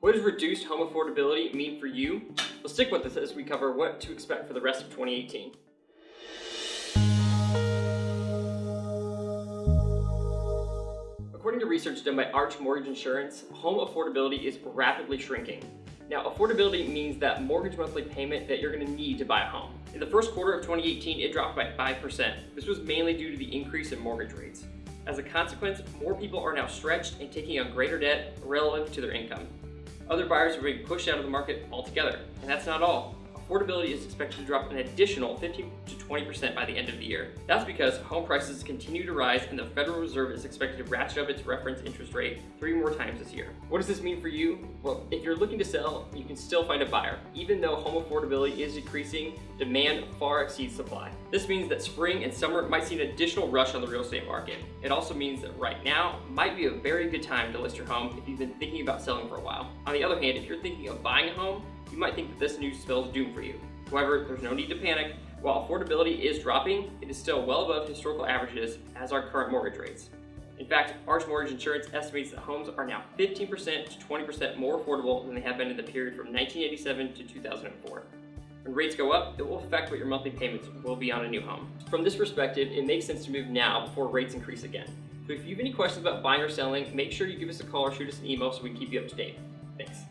What does reduced home affordability mean for you? We'll stick with this as we cover what to expect for the rest of 2018. According to research done by Arch Mortgage Insurance, home affordability is rapidly shrinking. Now, affordability means that mortgage monthly payment that you're going to need to buy a home. In the first quarter of 2018, it dropped by 5%. This was mainly due to the increase in mortgage rates. As a consequence, more people are now stretched and taking on greater debt relative to their income. Other buyers are being pushed out of the market altogether, and that's not all affordability is expected to drop an additional 15 to 20% by the end of the year. That's because home prices continue to rise and the Federal Reserve is expected to ratchet up its reference interest rate three more times this year. What does this mean for you? Well, if you're looking to sell, you can still find a buyer. Even though home affordability is decreasing, demand far exceeds supply. This means that spring and summer might see an additional rush on the real estate market. It also means that right now might be a very good time to list your home if you've been thinking about selling for a while. On the other hand, if you're thinking of buying a home, you might think that this news spells doom for you. However, there's no need to panic. While affordability is dropping, it is still well above historical averages as are current mortgage rates. In fact, Arch Mortgage Insurance estimates that homes are now 15% to 20% more affordable than they have been in the period from 1987 to 2004. When rates go up, it will affect what your monthly payments will be on a new home. From this perspective, it makes sense to move now before rates increase again. So if you have any questions about buying or selling, make sure you give us a call or shoot us an email so we can keep you up to date. Thanks.